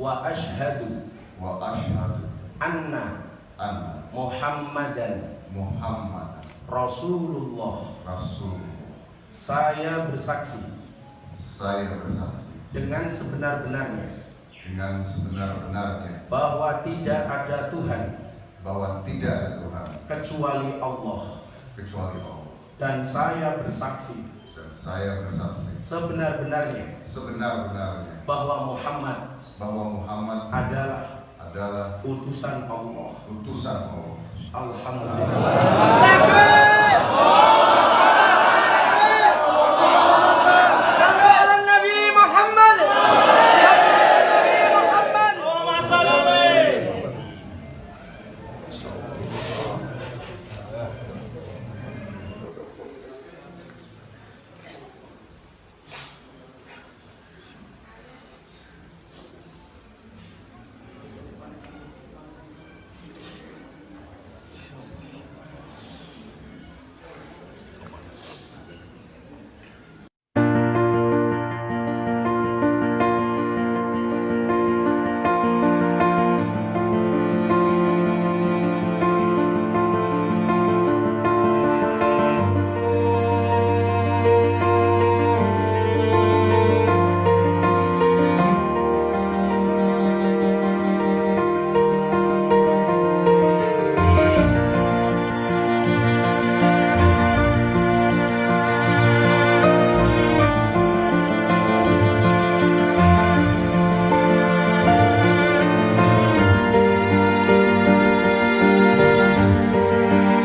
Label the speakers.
Speaker 1: wa ashhadu
Speaker 2: wa asyhadu
Speaker 1: anna
Speaker 2: anna
Speaker 1: Muhammadan
Speaker 2: Muhammad
Speaker 1: Rasulullah.
Speaker 2: Rasulullah.
Speaker 1: Saya bersaksi
Speaker 2: Saya bersaksi
Speaker 1: dengan sebenar-benarnya.
Speaker 2: dengan sebenar-benarnya.
Speaker 1: Bahwa tidak ada Tuhan.
Speaker 2: Bahwa tidak ada Tuhan.
Speaker 1: Kecuali Allah.
Speaker 2: Kecuali Allah.
Speaker 1: Dan saya bersaksi
Speaker 2: dan saya bersaksi
Speaker 1: sebenar-benarnya
Speaker 2: sebenar-benarnya
Speaker 1: bahwa Muhammad
Speaker 2: bahwa Muhammad
Speaker 1: adalah
Speaker 2: adalah
Speaker 1: utusan Allah.
Speaker 2: utusan Allah.
Speaker 1: Alhamdulillah.